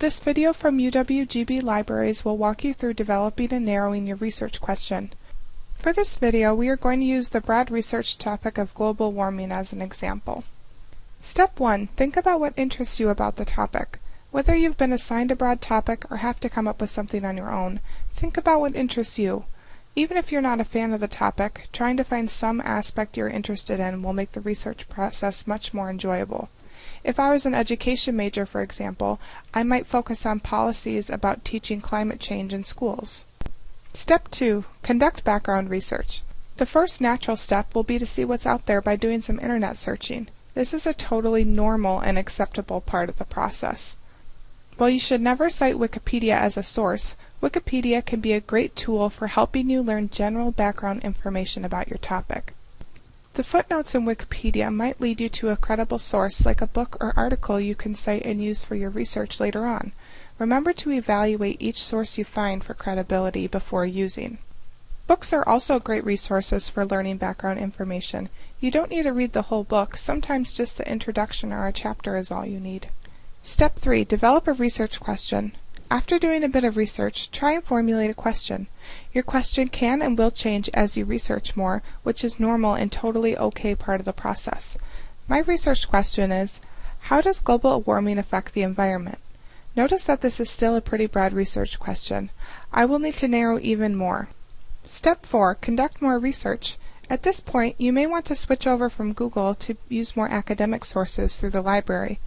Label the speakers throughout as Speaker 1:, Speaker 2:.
Speaker 1: this video from UWGB Libraries will walk you through developing and narrowing your research question. For this video, we are going to use the broad research topic of global warming as an example. Step 1. Think about what interests you about the topic. Whether you've been assigned a broad topic or have to come up with something on your own, think about what interests you. Even if you're not a fan of the topic, trying to find some aspect you're interested in will make the research process much more enjoyable. If I was an education major, for example, I might focus on policies about teaching climate change in schools. Step 2. Conduct background research. The first natural step will be to see what's out there by doing some internet searching. This is a totally normal and acceptable part of the process. While you should never cite Wikipedia as a source, Wikipedia can be a great tool for helping you learn general background information about your topic. The footnotes in Wikipedia might lead you to a credible source like a book or article you can cite and use for your research later on. Remember to evaluate each source you find for credibility before using. Books are also great resources for learning background information. You don't need to read the whole book, sometimes just the introduction or a chapter is all you need. Step 3. Develop a research question. After doing a bit of research, try and formulate a question. Your question can and will change as you research more, which is normal and totally okay part of the process. My research question is, how does global warming affect the environment? Notice that this is still a pretty broad research question. I will need to narrow even more. Step 4. Conduct more research. At this point, you may want to switch over from Google to use more academic sources through the library.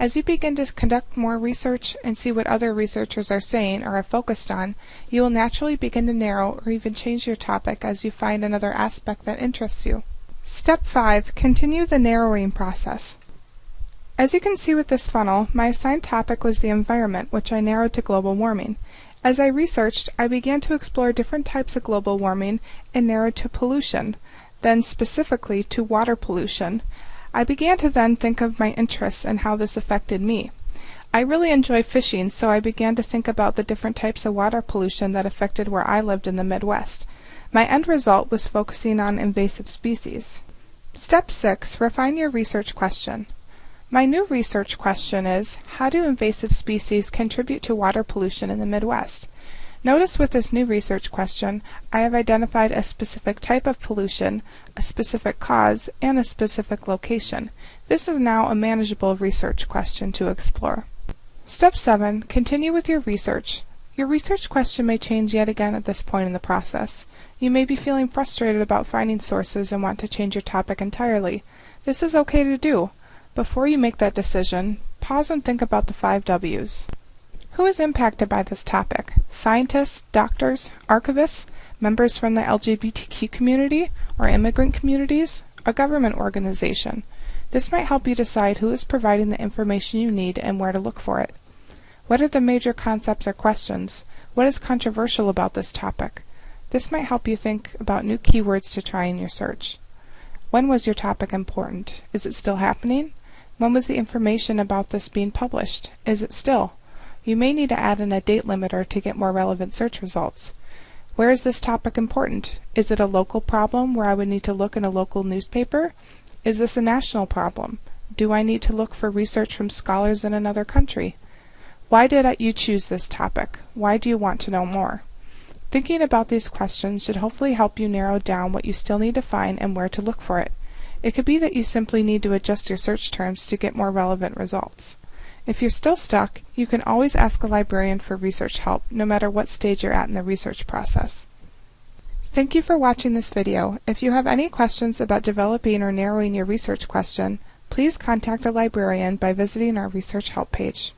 Speaker 1: As you begin to conduct more research and see what other researchers are saying or have focused on, you will naturally begin to narrow or even change your topic as you find another aspect that interests you. Step 5. Continue the narrowing process. As you can see with this funnel, my assigned topic was the environment, which I narrowed to global warming. As I researched, I began to explore different types of global warming and narrowed to pollution, then specifically to water pollution, I began to then think of my interests and how this affected me. I really enjoy fishing, so I began to think about the different types of water pollution that affected where I lived in the Midwest. My end result was focusing on invasive species. Step 6. Refine your research question. My new research question is, how do invasive species contribute to water pollution in the Midwest? Notice with this new research question, I have identified a specific type of pollution, a specific cause, and a specific location. This is now a manageable research question to explore. Step 7. Continue with your research. Your research question may change yet again at this point in the process. You may be feeling frustrated about finding sources and want to change your topic entirely. This is okay to do. Before you make that decision, pause and think about the five W's. Who is impacted by this topic? Scientists, doctors, archivists, members from the LGBTQ community or immigrant communities, a government organization. This might help you decide who is providing the information you need and where to look for it. What are the major concepts or questions? What is controversial about this topic? This might help you think about new keywords to try in your search. When was your topic important? Is it still happening? When was the information about this being published? Is it still? You may need to add in a date limiter to get more relevant search results. Where is this topic important? Is it a local problem where I would need to look in a local newspaper? Is this a national problem? Do I need to look for research from scholars in another country? Why did you choose this topic? Why do you want to know more? Thinking about these questions should hopefully help you narrow down what you still need to find and where to look for it. It could be that you simply need to adjust your search terms to get more relevant results. If you're still stuck, you can always ask a librarian for research help, no matter what stage you're at in the research process. Thank you for watching this video. If you have any questions about developing or narrowing your research question, please contact a librarian by visiting our research help page.